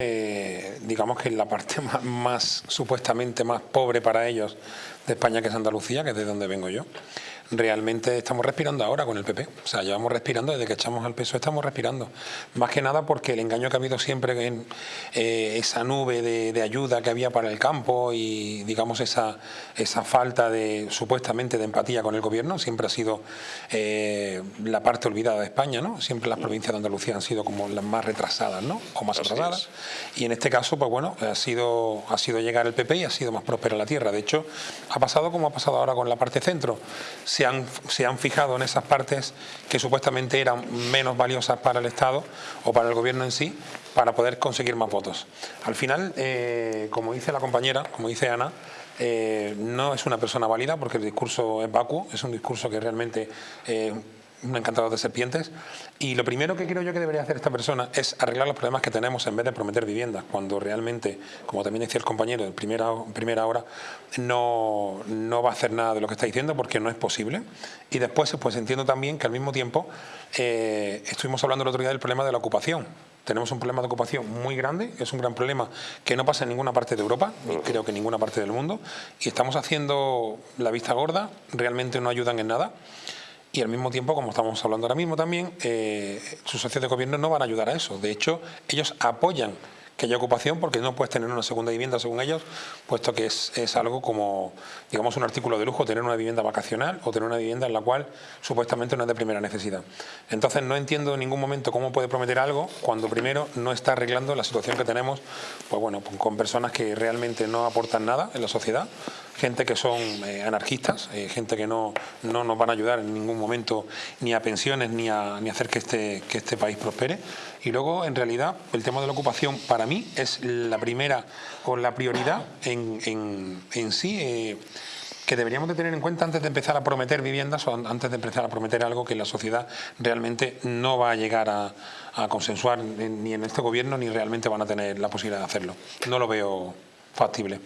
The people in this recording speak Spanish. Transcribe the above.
Eh, digamos que la parte más, más, supuestamente más pobre para ellos de España que es Andalucía, que es de donde vengo yo realmente estamos respirando ahora con el PP. O sea, llevamos respirando desde que echamos al peso, estamos respirando. Más que nada porque el engaño que ha habido siempre en eh, esa nube de, ayuda que había para el campo y digamos esa, esa falta de supuestamente de empatía con el gobierno siempre ha sido eh, la parte olvidada de España, ¿no? Siempre las provincias de Andalucía han sido como las más retrasadas, ¿no? O más atrasadas. Y en este caso, pues bueno, ha sido, ha sido llegar el PP y ha sido más próspera la tierra. De hecho, ha pasado como ha pasado ahora con la parte centro se han, se han fijado en esas partes que supuestamente eran menos valiosas para el Estado o para el gobierno en sí, para poder conseguir más votos. Al final, eh, como dice la compañera, como dice Ana, eh, no es una persona válida porque el discurso es vacuo, es un discurso que realmente eh, un encantador de serpientes. Y lo primero que creo yo que debería hacer esta persona es arreglar los problemas que tenemos en vez de prometer viviendas, cuando realmente, como también decía el compañero en primera, primera hora, no, no va a hacer nada de lo que está diciendo porque no es posible. Y después pues entiendo también que al mismo tiempo eh, estuvimos hablando el otro día del problema de la ocupación. Tenemos un problema de ocupación muy grande, es un gran problema que no pasa en ninguna parte de Europa, y creo que en ninguna parte del mundo, y estamos haciendo la vista gorda, realmente no ayudan en nada y al mismo tiempo, como estamos hablando ahora mismo también, eh, sus socios de gobierno no van a ayudar a eso. De hecho, ellos apoyan que haya ocupación porque no puedes tener una segunda vivienda según ellos, puesto que es, es, algo como, digamos, un artículo de lujo tener una vivienda vacacional o tener una vivienda en la cual supuestamente no es de primera necesidad. Entonces no entiendo en ningún momento cómo puede prometer algo cuando primero no está arreglando la situación que tenemos, pues bueno, con personas que realmente no aportan nada en la sociedad, gente que son eh, anarquistas, eh, gente que no, no nos van a ayudar en ningún momento ni a pensiones ni a, ni hacer que este, que este país prospere. Y luego, en realidad, el tema de la ocupación para mí es la primera o la prioridad en, en, en sí. Eh, que deberíamos de tener en cuenta antes de empezar a prometer viviendas o antes de empezar a prometer algo que la sociedad realmente no va a llegar a, a consensuar ni en este gobierno ni realmente van a tener la posibilidad de hacerlo. No lo veo factible.